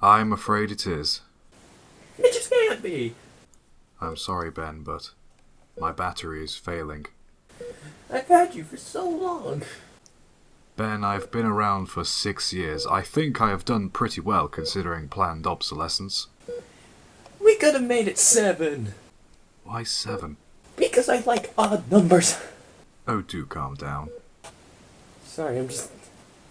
I'm afraid it is. It just can't be. I'm sorry, Ben, but my battery is failing. I've had you for so long. Ben, I've been around for six years. I think I have done pretty well considering planned obsolescence. We could have made it seven. Why seven? Because I like odd numbers. Oh, do calm down. Sorry, I'm just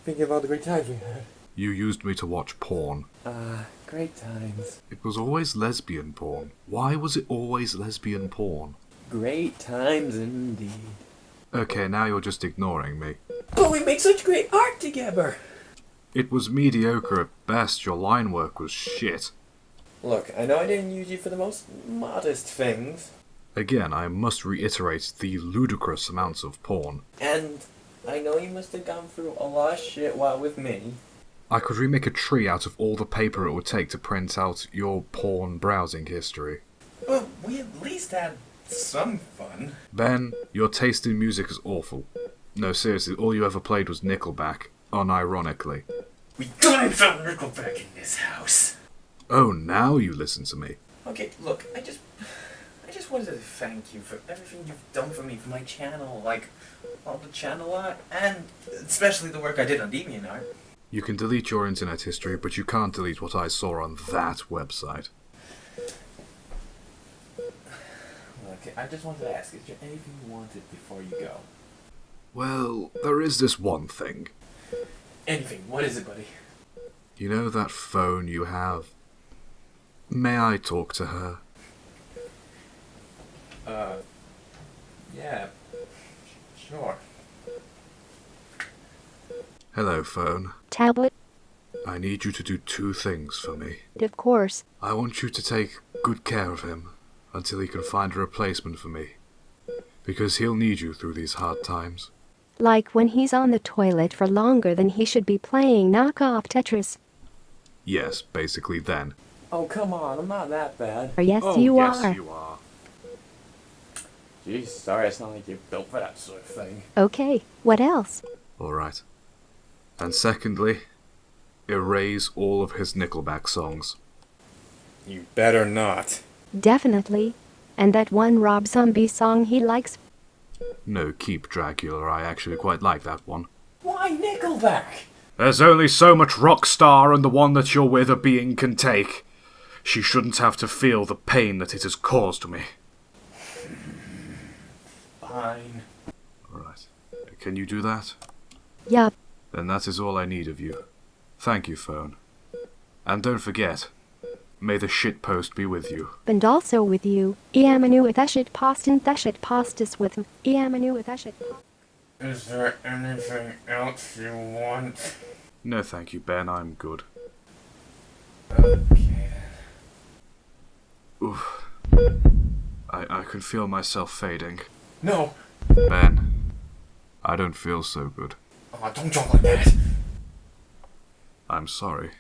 thinking of all the great times we had. You used me to watch porn. Ah, great times. It was always lesbian porn. Why was it always lesbian porn? Great times indeed. Okay, now you're just ignoring me. But we made such great art together. It was mediocre at best. Your line work was shit. Look, I know I didn't use you for the most modest things. Again, I must reiterate the ludicrous amounts of porn. And I know you must have gone through a lot of shit while with me. I could remake a tree out of all the paper it would take to print out your porn browsing history. But we at least had some fun. Ben, your taste in music is awful. No, seriously, all you ever played was Nickelback, unironically. We couldn't throw Nickelback in this house. Oh, now you listen to me. Okay, look, I just, I just wanted to thank you for everything you've done for me for my channel, like all the channel art, and especially the work I did on DeviantArt. You can delete your internet history, but you can't delete what I saw on that website. Okay, I just wanted to ask, is there anything you wanted before you go? Well, there is this one thing. Anything? What is it, buddy? You know that phone you have? May I talk to her? Uh, yeah, sure. Hello, phone. Tablet, I need you to do two things for me. of course. I want you to take good care of him until he can find a replacement for me. Because he'll need you through these hard times. Like when he's on the toilet for longer than he should be playing knockoff Tetris. Yes, basically then. Oh, come on, I'm not that bad. Or yes, oh, you yes, are. you are. Jeez, sorry, it's not like you're built for that sort of thing. Okay, what else? Alright. And secondly, erase all of his Nickelback songs. You better not. Definitely. And that one Rob Zombie song he likes. No, keep Dragula, I actually quite like that one. Why Nickelback? There's only so much rock star and the one that you're with a being can take. She shouldn't have to feel the pain that it has caused me. Fine. Alright. Can you do that? Yup. Then that is all I need of you. Thank you, phone. And don't forget, may the shitpost be with you. And also with you. Iamanu with Eshit Postin Theshit Postus with him. Iamanu with Eshit Is there anything else you want? No thank you, Ben, I'm good. Okay. Oof. I, I can feel myself fading. No! Ben, I don't feel so good. Oh, don't jump like that! I'm sorry.